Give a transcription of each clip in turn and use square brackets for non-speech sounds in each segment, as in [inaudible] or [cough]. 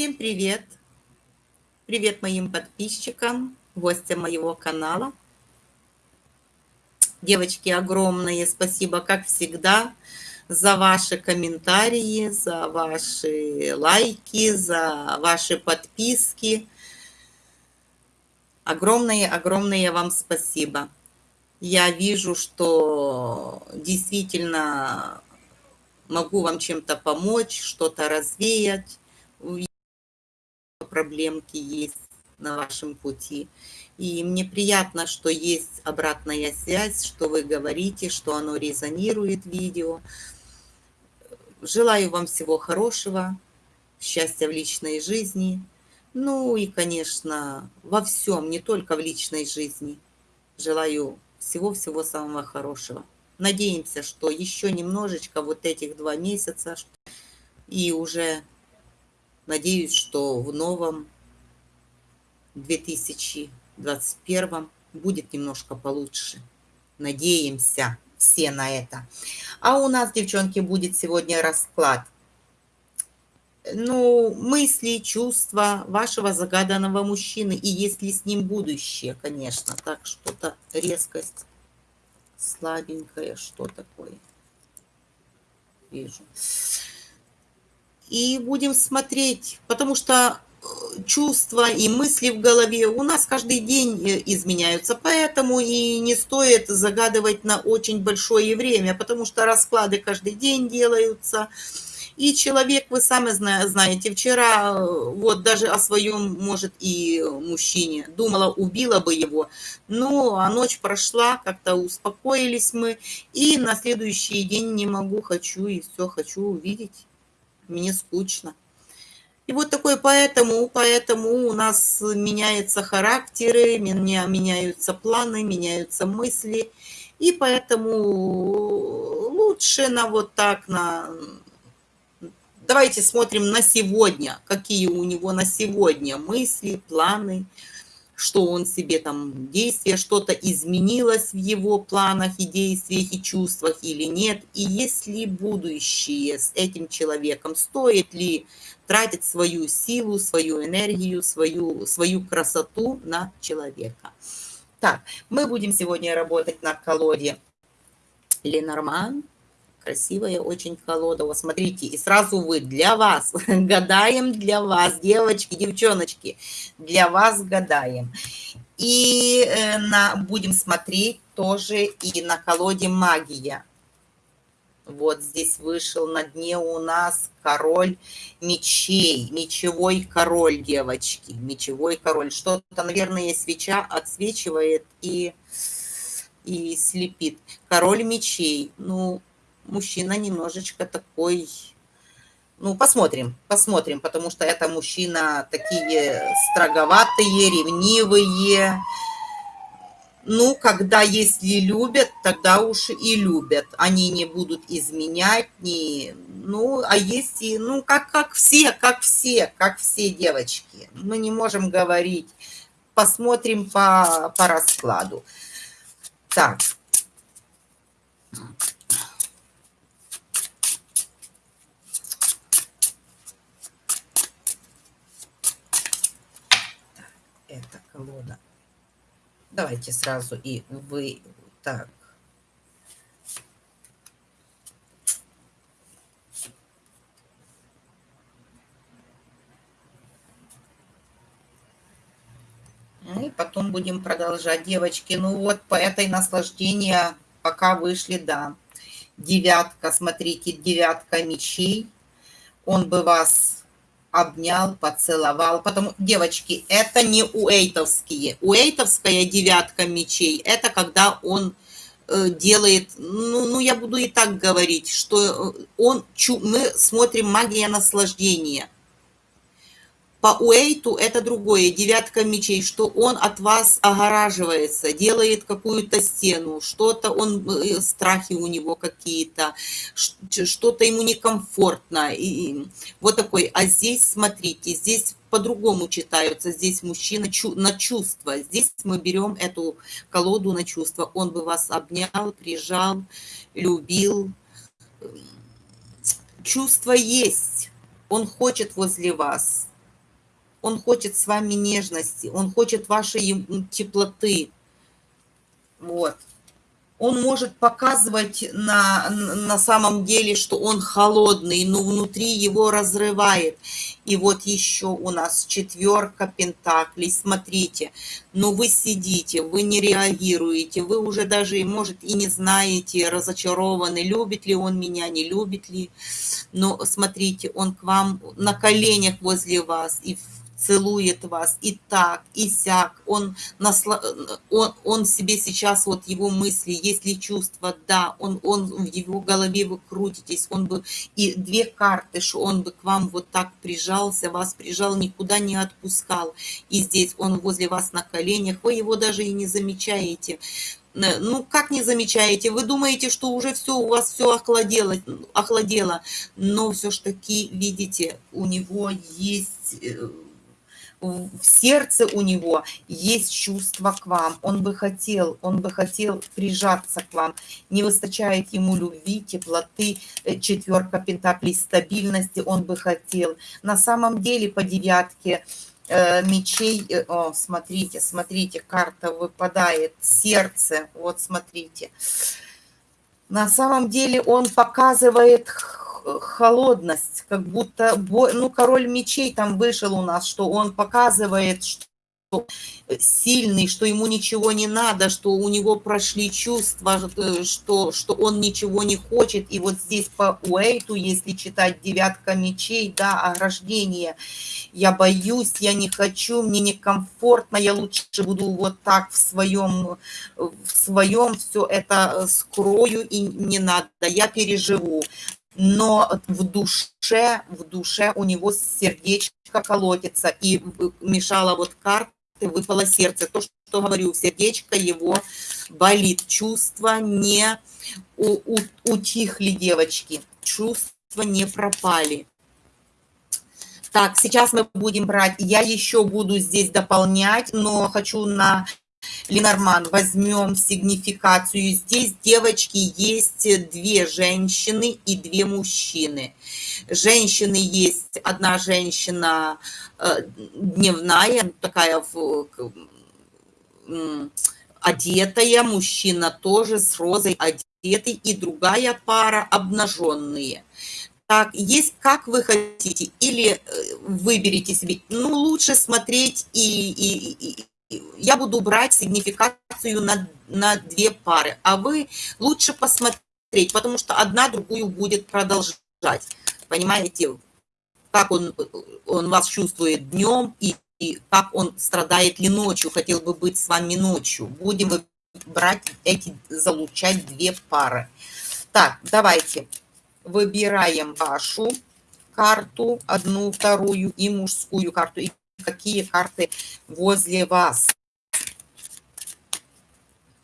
Всем привет! Привет моим подписчикам, гостям моего канала. Девочки, огромное спасибо, как всегда, за ваши комментарии, за ваши лайки, за ваши подписки. Огромное-огромное вам спасибо. Я вижу, что действительно могу вам чем-то помочь, что-то развеять. Проблемки есть на вашем пути. И мне приятно, что есть обратная связь, что вы говорите, что оно резонирует видео. Желаю вам всего хорошего, счастья в личной жизни. Ну и, конечно, во всем, не только в личной жизни. Желаю всего-всего самого хорошего. Надеемся, что еще немножечко вот этих два месяца, и уже надеюсь, что в новом 2021 будет немножко получше. Надеемся все на это. А у нас, девчонки, будет сегодня расклад. Ну, мысли, чувства вашего загаданного мужчины, и если с ним будущее, конечно. Так, что-то резкость слабенькая, что такое. Вижу. И будем смотреть, потому что э, чувства и мысли в голове у нас каждый день э, изменяются, поэтому и не стоит загадывать на очень большое время, потому что расклады каждый день делаются, и человек, вы сами знаете, вчера э, вот даже о своем, может, и мужчине думала, убила бы его, но а ночь прошла, как-то успокоились мы, и на следующий день не могу, хочу, и все, хочу увидеть, мне скучно. И вот такой поэтому, поэтому у нас меняются характеры, меняются планы, меняются мысли, и поэтому лучше на вот так, на Давайте смотрим на сегодня, какие у него на сегодня мысли, планы, что он себе там действия, что-то изменилось в его планах и действиях и чувствах или нет. И есть ли будущее с этим человеком, стоит ли тратить свою силу, свою энергию, свою, свою красоту на человека. Так, мы будем сегодня работать на колоде Ленорман красивая очень колода. Смотрите, и сразу вы, для вас, [laughs] гадаем для вас, девочки, девчоночки, для вас гадаем. И э, на, будем смотреть тоже и на колоде магия. Вот здесь вышел на дне у нас король мечей, мечевой король, девочки, мечевой король. Что-то, наверное, свеча отсвечивает и, и слепит. Король мечей, ну, мужчина немножечко такой, ну, посмотрим, посмотрим, потому что это мужчина такие строговатые, ревнивые. Ну, когда если любят, тогда уж и любят. Они не будут изменять, не, ну, а если, ну, как, как все, как все, как все девочки. Мы не можем говорить. Посмотрим по, по раскладу. Так. Колода. Давайте сразу и вы так. И потом будем продолжать, девочки. Ну вот, по этой наслаждения пока вышли, да. Девятка, смотрите, девятка мечей. Он бы вас обнял, поцеловал. Потому, девочки, это не уэйтовские. Уэйтовская девятка мечей, это когда он э, делает, ну, ну, я буду и так говорить, что э, он, мы смотрим магия наслаждения – по Уэйту это другое, девятка мечей, что он от вас огораживается, делает какую-то стену, что-то он, э, страхи у него какие-то, что-то ему некомфортно. И вот такой. А здесь, смотрите, здесь по-другому читаются. Здесь мужчина чу на чувства. Здесь мы берем эту колоду на чувства. Он бы вас обнял, прижал, любил. Чувство есть. Он хочет возле вас Он хочет с вами нежности, он хочет вашей теплоты. Вот он может показывать на, на самом деле, что он холодный, но внутри его разрывает. И вот еще у нас четверка пентаклей. Смотрите, но вы сидите, вы не реагируете, вы уже даже, может, и не знаете, разочарованы, любит ли он меня, не любит ли. Но смотрите, он к вам на коленях возле вас, и целует вас и так, и сяк. Он, насла... он, он себе сейчас, вот его мысли, есть ли чувства, да, он, он в его голове вы крутитесь, он бы, и две карты, что он бы к вам вот так прижался, вас прижал, никуда не отпускал. И здесь он возле вас на коленях, вы его даже и не замечаете ну, как не замечаете? Вы думаете, что уже все, у вас все охладело, охладело, но все ж таки, видите, у него есть э, в сердце у него есть чувство к вам. Он бы хотел, он бы хотел прижаться к вам. Не выстачает ему любви, теплоты, э, четверка пентаклей, стабильности он бы хотел. На самом деле по девятке э, мечей, э, о, смотрите, смотрите, карта выпадает, сердце, вот смотрите. На самом деле он показывает холодность, как будто, ну, король мечей там вышел у нас, что он показывает, что сильный, что ему ничего не надо, что у него прошли чувства, что, что он ничего не хочет. И вот здесь по Уэйту, если читать девятка мечей, да, ограждение, я боюсь, я не хочу, мне некомфортно, я лучше буду вот так в своем, в своем все это скрою и не надо, я переживу но в душе, в душе у него сердечко колотится, и мешало вот карты, выпало сердце. То, что говорю, сердечко его болит, чувства не у, у, утихли девочки, чувства не пропали. Так, сейчас мы будем брать, я еще буду здесь дополнять, но хочу на Ленорман, возьмем сигнификацию. Здесь, девочки, есть две женщины и две мужчины. Женщины есть, одна женщина э, дневная, такая одетая, мужчина тоже с розой одетый, и другая пара обнаженные. Так, есть как вы хотите, или э, выберите себе, ну, лучше смотреть и, и, и я буду брать сигнификацию на, на две пары, а вы лучше посмотреть, потому что одна другую будет продолжать. Понимаете, как он, он вас чувствует днем и, и как он страдает ли ночью, хотел бы быть с вами ночью. Будем брать эти, залучать две пары. Так, давайте выбираем вашу карту, одну, вторую и мужскую карту. И какие карты возле вас.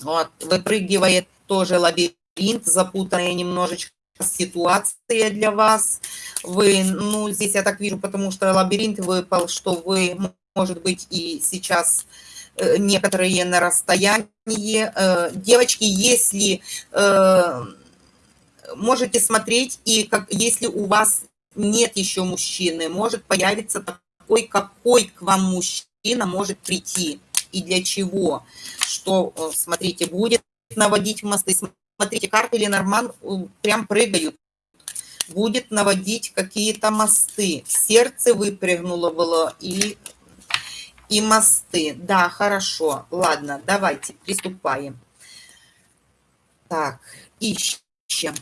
Вот, выпрыгивает тоже лабиринт, запутанная немножечко ситуация для вас. Вы, ну, здесь я так вижу, потому что лабиринт выпал, что вы, может быть, и сейчас э, некоторые на расстоянии. Э, девочки, если э, можете смотреть, и как, если у вас нет еще мужчины, может появиться такой, какой к вам мужчина может прийти и для чего. Что, э, смотрите, будет наводить мосты. Смотрите, карты Ленорман э, прям прыгают. Будет наводить какие-то мосты. Сердце выпрыгнуло было и, и мосты. Да, хорошо. Ладно, давайте приступаем. Так, ищем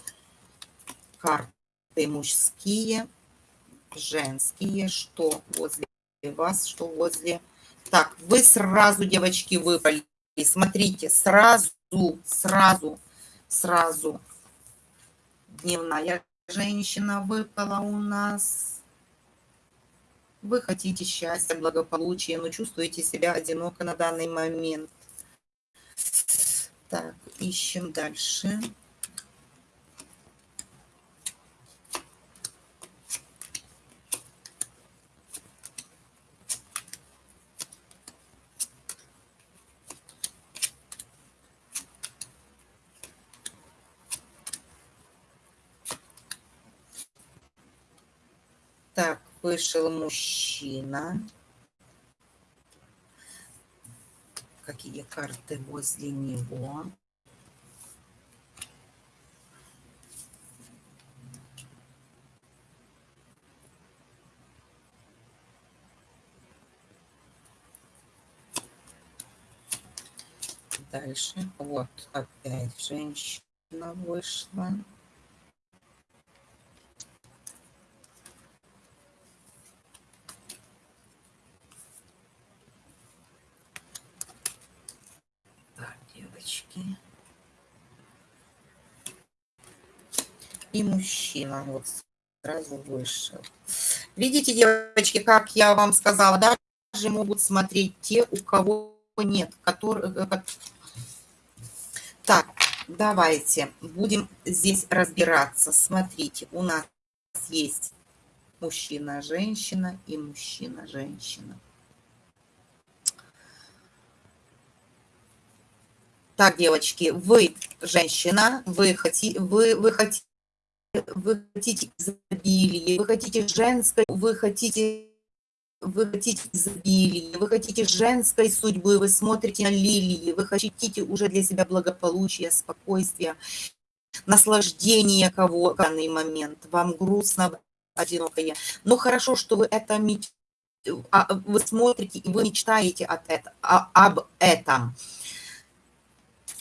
карты мужские женские, что возле вас, что возле... Так, вы сразу, девочки, выпали. Смотрите, сразу, сразу, сразу. Дневная женщина выпала у нас. Вы хотите счастья, благополучия, но чувствуете себя одиноко на данный момент. Так, ищем дальше. Дальше. вышел мужчина. Какие карты возле него? Дальше. Вот опять женщина вышла. Мужчина вот сразу вышел. Видите, девочки, как я вам сказала, даже могут смотреть те, у кого нет, которые... Э, так, давайте будем здесь разбираться. Смотрите, у нас есть мужчина-женщина и мужчина-женщина. Так, девочки, вы женщина, вы, хотите, вы, вы хотите вы хотите изобилие, вы хотите женской, вы хотите вы хотите изобилия, вы хотите женской судьбы, вы смотрите на лилии, вы хотите уже для себя благополучия, спокойствия, наслаждения кого в данный момент, вам грустно, одинокое. Но хорошо, что вы это а, вы смотрите и вы мечтаете от этого, об этом.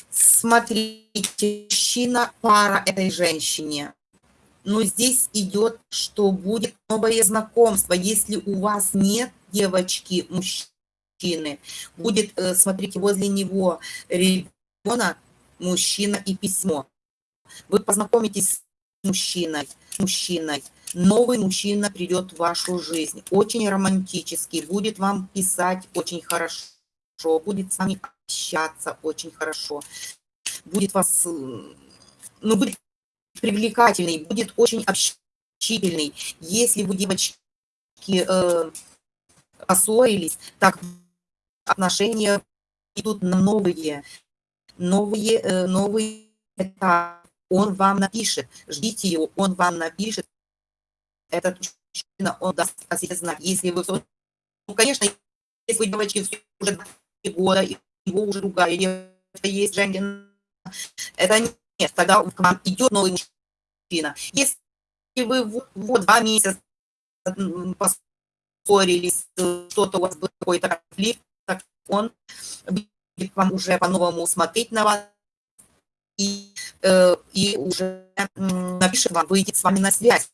Смотрите, мужчина, пара этой женщине. Но здесь идет, что будет новое знакомство. Если у вас нет девочки, мужчины, будет, э, смотрите, возле него ребенок, мужчина и письмо. Вы познакомитесь с мужчиной, мужчиной. Новый мужчина придет в вашу жизнь. Очень романтический, будет вам писать очень хорошо, будет с вами общаться очень хорошо будет вас, ну, будет привлекательный, будет очень общительный. Если вы, девочки, э, поссорились, так отношения идут на новые, новые, э, новые этапы. Он вам напишет, ждите его, он вам напишет. Этот мужчина, он даст о себе знать. Если вы, ну, конечно, если вы, девочки, уже два года, и его уже девочка есть, женщина, это нет, тогда к вам идет новый мужчина. Если вы вот два месяца поссорились, что-то у вас был какой-то конфликт, так он будет вам уже по-новому смотреть на вас и, э, и уже напишет вам, выйдет с вами на связь.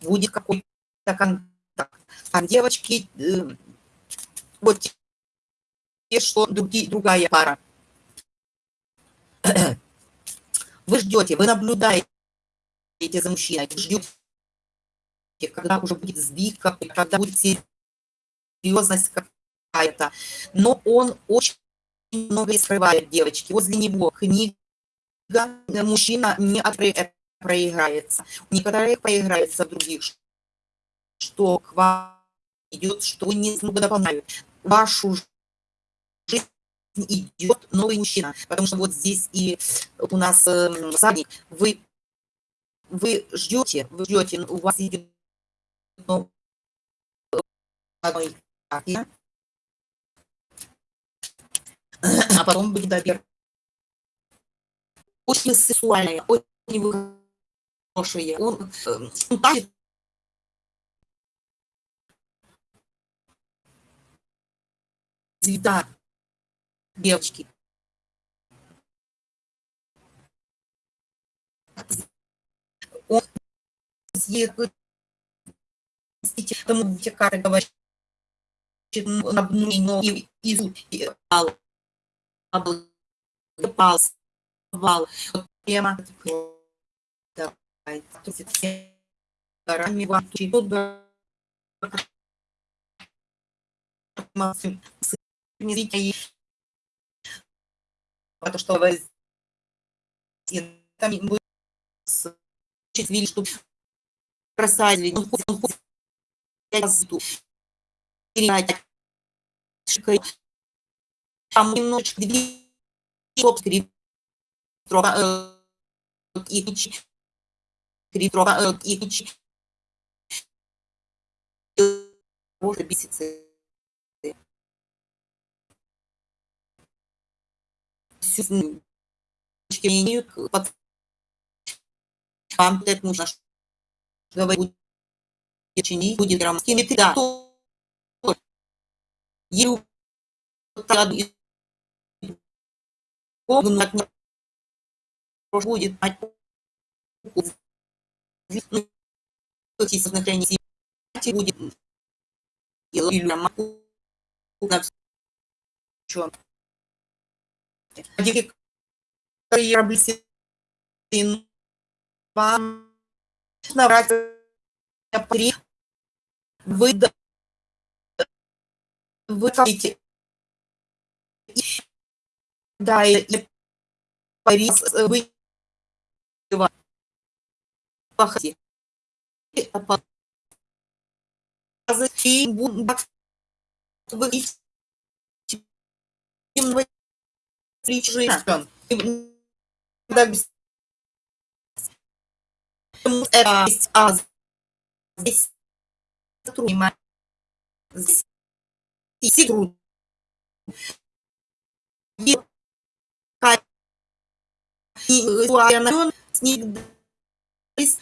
Будет какой-то контакт. А девочки, э, вот те, что другие, другая пара вы ждете, вы наблюдаете за мужчиной, ждете, когда уже будет сдвиг, когда будет серьезность какая-то. Но он очень много скрывает, девочки. Возле него книга, мужчина не проиграется. Некоторые проиграется в других, что к вам идет, что не дополняют вашу жизнь идет новый мужчина. Потому что вот здесь и у нас э, вы, вы ждете, вы ждете, у вас идет новый а потом будет добер. Очень сексуальная, очень хорошая. Он, он тащит цвета девочки. Он тому карты говорит, но и и пал, пал, вал, тема, давай, горами вам тут не то, что вы там будет видели, что бросали, он ходит, там немножечко две собственно и три трога и может беситься имеют под вам это нужно говорить чинить, будет грамматическими да, то ей вот так и погнуть не будет ну, сознания будет и. При вы хотите да и, Борис, вы похоти и бу- бак- вы это есть, а здесь здесь и с них есть